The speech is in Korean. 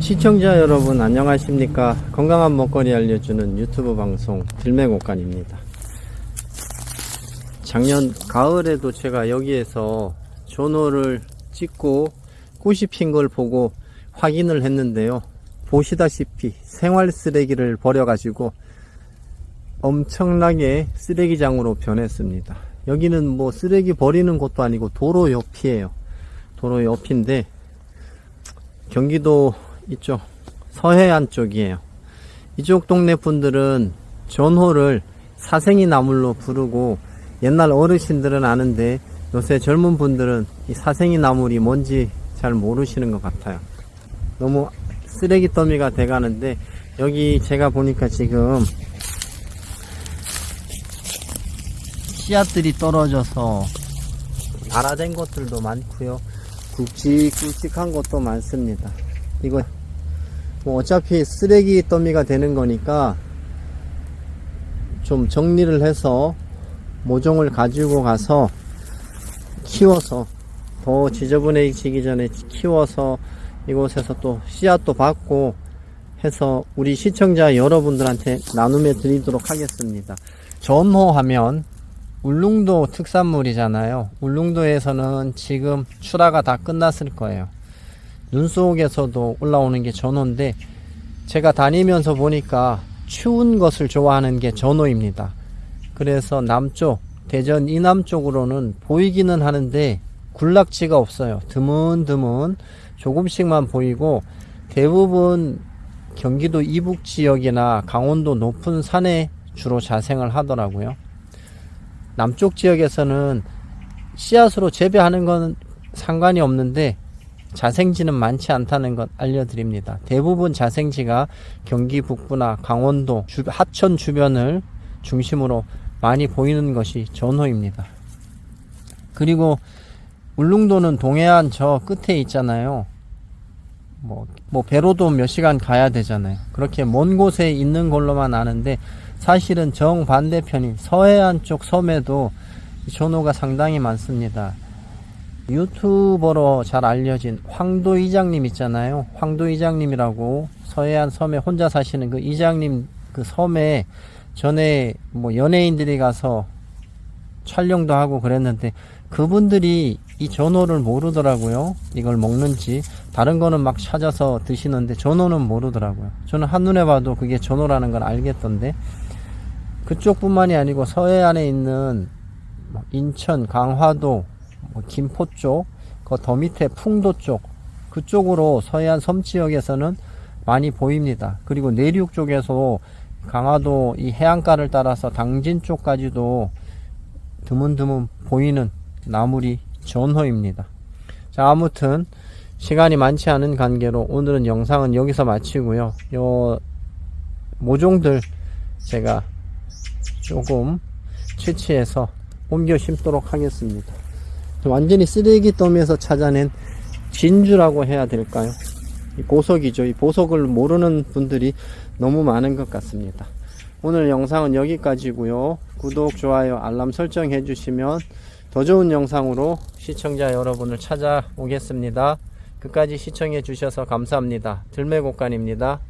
시청자 여러분 안녕하십니까? 건강한 먹거리 알려주는 유튜브 방송 들매곡간입니다. 작년 가을에도 제가 여기에서 전호를 찍고 꽃이 핀 걸 보고 확인을 했는데요. 보시다시피 생활 쓰레기를 버려 가지고 엄청나게 쓰레기장으로 변했습니다. 여기는 뭐 쓰레기 버리는 곳도 아니고 도로 옆이에요. 도로 옆인데 경기도 이쪽 서해안 쪽이에요. 이쪽 동네 분들은 전호를 사생이 나물로 부르고 옛날 어르신들은 아는데 요새 젊은 분들은 이 사생이 나물이 뭔지 잘 모르시는 것 같아요. 너무 쓰레기 더미가 돼 가는데 여기 제가 보니까 지금 씨앗들이 떨어져서 발화된 것들도 많고요. 굵직굵직한 것도 많습니다. 이거 뭐 어차피 쓰레기 더미가 되는 거니까 좀 정리를 해서 모종을 가지고 가서 키워서 더 지저분해지기 전에 키워서 이곳에서 또 씨앗도 받고 해서 우리 시청자 여러분들한테 나눔해 드리도록 하겠습니다. 전호하면 울릉도 특산물이잖아요. 울릉도에서는 지금 출하가 다 끝났을 거예요. 눈 속에서도 올라오는 게 전어인데 제가 다니면서 보니까 추운 것을 좋아하는 게 전어입니다. 그래서 남쪽 대전 이남 쪽으로는 보이기는 하는데 군락지가 없어요. 드문드문 조금씩만 보이고 대부분 경기도 이북 지역이나 강원도 높은 산에 주로 자생을 하더라고요. 남쪽 지역에서는 씨앗으로 재배하는 건 상관이 없는데 자생지는 많지 않다는 것 알려드립니다. 대부분 자생지가 경기 북부나 강원도, 주, 하천 주변을 중심으로 많이 보이는 것이 전호입니다. 그리고 울릉도는 동해안 저 끝에 있잖아요. 뭐, 뭐 배로도 몇 시간 가야 되잖아요. 그렇게 먼 곳에 있는 걸로만 아는데 사실은 정반대편인 서해안 쪽 섬에도 전호가 상당히 많습니다. 유튜버로 잘 알려진 황도 이장님 있잖아요. 황도 이장님이라고 서해안 섬에 혼자 사시는 그 이장님 그 섬에 전에 뭐 연예인들이 가서 촬영도 하고 그랬는데 그분들이 이 전어를 모르더라고요. 이걸 먹는지 다른 거는 막 찾아서 드시는데 전어는 모르더라고요. 저는 한눈에 봐도 그게 전어라는 걸 알겠던데 그쪽뿐만이 아니고 서해안에 있는 뭐 인천, 강화도 뭐 김포 쪽, 그 더 밑에 풍도 쪽, 그쪽으로 서해안 섬 지역에서는 많이 보입니다. 그리고 내륙 쪽에서 강화도 이 해안가를 따라서 당진 쪽까지도 드문드문 보이는 나물이 전호입니다. 자, 아무튼 시간이 많지 않은 관계로 오늘은 영상은 여기서 마치고요. 요 모종들 제가 조금 채취해서 옮겨 심도록 하겠습니다. 완전히 쓰레기 더미에서 찾아낸 진주라고 해야 될까요? 이 보석이죠. 이 보석을 모르는 분들이 너무 많은 것 같습니다. 오늘 영상은 여기까지고요. 구독, 좋아요, 알람 설정 해 주시면 더 좋은 영상으로 시청자 여러분을 찾아오겠습니다. 끝까지 시청해 주셔서 감사합니다. 들매곡간입니다.